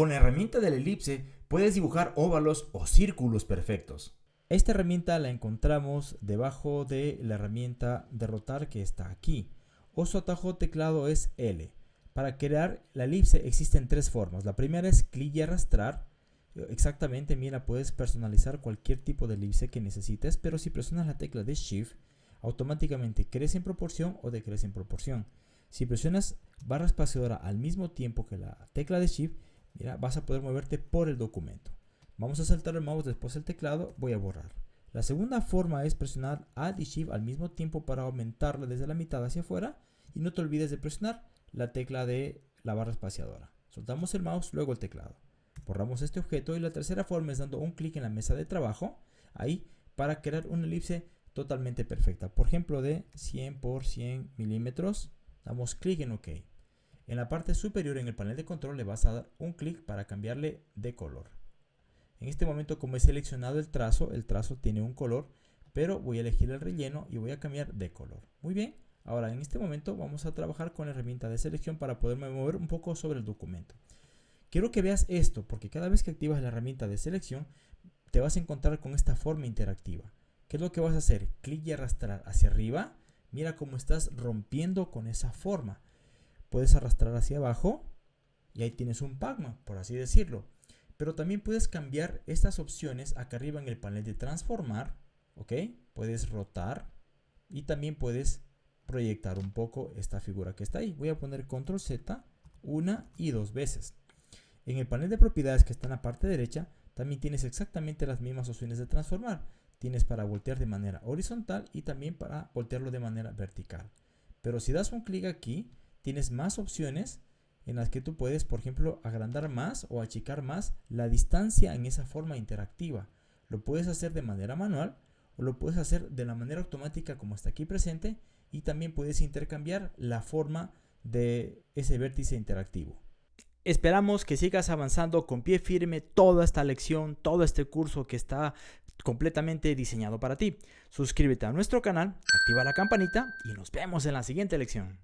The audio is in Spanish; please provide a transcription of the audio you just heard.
Con la herramienta de la elipse puedes dibujar óvalos o círculos perfectos. Esta herramienta la encontramos debajo de la herramienta de rotar que está aquí. O su atajo teclado es L. Para crear la elipse existen tres formas. La primera es clic y arrastrar. Exactamente, mira, puedes personalizar cualquier tipo de elipse que necesites, pero si presionas la tecla de Shift, automáticamente crece en proporción o decrece en proporción. Si presionas barra espaciadora al mismo tiempo que la tecla de Shift, mira, vas a poder moverte por el documento. Vamos a saltar el mouse después del teclado, voy a borrar. La segunda forma es presionar Alt y Shift al mismo tiempo para aumentarla desde la mitad hacia afuera y no te olvides de presionar la tecla de la barra espaciadora. Soltamos el mouse, luego el teclado. Borramos este objeto y la tercera forma es dando un clic en la mesa de trabajo, ahí, para crear una elipse totalmente perfecta. Por ejemplo, de 100 por 100 milímetros, damos clic en OK. En la parte superior en el panel de control le vas a dar un clic para cambiarle de color. En este momento como he seleccionado el trazo, el trazo tiene un color, pero voy a elegir el relleno y voy a cambiar de color. Muy bien, ahora en este momento vamos a trabajar con la herramienta de selección para poderme mover un poco sobre el documento. Quiero que veas esto porque cada vez que activas la herramienta de selección te vas a encontrar con esta forma interactiva. ¿Qué es lo que vas a hacer? Clic y arrastrar hacia arriba. Mira cómo estás rompiendo con esa forma. Puedes arrastrar hacia abajo y ahí tienes un Pacman, por así decirlo. Pero también puedes cambiar estas opciones acá arriba en el panel de transformar, ¿ok? Puedes rotar y también puedes proyectar un poco esta figura que está ahí. Voy a poner control Z una y dos veces. En el panel de propiedades que está en la parte derecha, también tienes exactamente las mismas opciones de transformar. Tienes para voltear de manera horizontal y también para voltearlo de manera vertical. Pero si das un clic aquí, tienes más opciones en las que tú puedes, por ejemplo, agrandar más o achicar más la distancia en esa forma interactiva. Lo puedes hacer de manera manual o lo puedes hacer de la manera automática como está aquí presente y también puedes intercambiar la forma de ese vértice interactivo. Esperamos que sigas avanzando con pie firme toda esta lección, todo este curso que está completamente diseñado para ti. Suscríbete a nuestro canal, activa la campanita y nos vemos en la siguiente lección.